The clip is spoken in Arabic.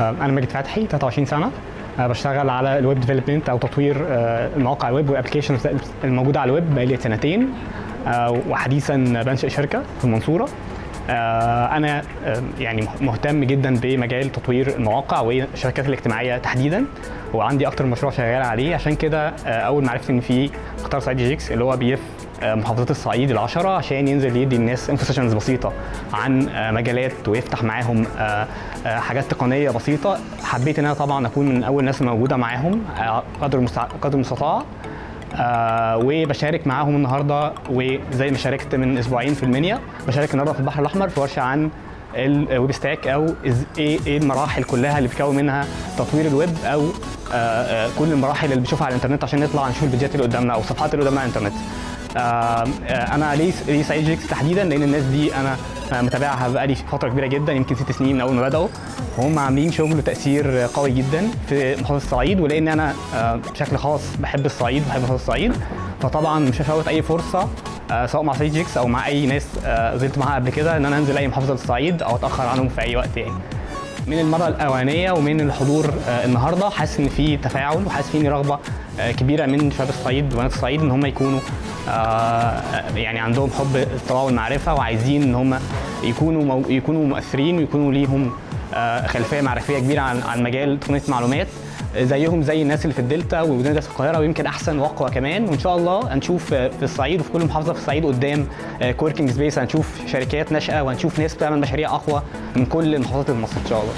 أنا ماجد فتحي 23 سنة. أنا بشتغل على ال web development أو تطوير آه، المواقع ال web وال applications الموجودة على الويب بقالي سنتين. آه، وحديثا بنشئ شركة في المنصورة. آه، أنا آه، يعني مهتم جدا بمجال تطوير المواقع والشبكات الاجتماعية تحديدا وعندي أكتر مشروع شغال عليه. عشان كده آه، أول ما عرفت إن في قطار صعيد Geeks اللي هو بيلف آه، محافظات الصعيد العشرة عشان ينزل يدي الناس info sessions بسيطة عن آه، مجالات ويفتح معاهم آه، آه، حاجات تقنية بسيطة حبيت إن أنا طبعا أكون من أول الناس الموجودة معاهم آه، قدر. قدر المستطاع آه وبشارك معاهم النهارده وزي ما شاركت من أسبوعين في المنيا بشارك النهارده في البحر الأحمر في ورشة عن ال web stack أو إيه إيه المراحل كلها اللي بيتكون منها تطوير الويب أو آه آه كل المراحل اللي بنشوفها على الإنترنت عشان نطلع نشوف الفيديوهات اللي قدامنا أو الصفحات اللي قدامنا على الإنترنت. آه آه أنا ليه ليه سعيد جيكس تحديدا لأن الناس دي أنا متابعها بقالي فترة كبيرة جدا يمكن ست سنين من أول ما بدأوا. وهم عاملين شغل وتاثير قوي جدا في محافظة الصعيد ولأن أنا آه، بشكل خاص بحب الصعيد بحب محافظة الصعيد. فطبعا مش هفوت أي فرصة سواء مع سعيد أو مع أي ناس زلت معاها قبل كده إن أنا أنزل أي محافظة للصعيد أو أتأخر عنهم في أي وقت يعني. من المرة الأولانية ومن الحضور النهارده حاسس إن في تفاعل وحاسس في رغبة كبيرة من شباب الصعيد وبنات الصعيد إن هم يكونوا آه، يعني عندهم حب الاطلاع والمعرفة وعايزين إن هم يكونوا يكونوا مؤثرين ويكونوا ليهم آه، خلفية معرفية كبيرة عن عن مجال تقنيه المعلومات زيهم زي الناس اللي في الدلتا ومدينه القاهرة ويمكن أحسن وأقوى كمان. وإن شاء الله هنشوف آه، في الصعيد وفي كل محافظة في الصعيد قدام co-working space هنشوف شركات ناشئة وهنشوف ناس بتعمل مشاريع أقوى من كل محافظات مصر إن شاء الله.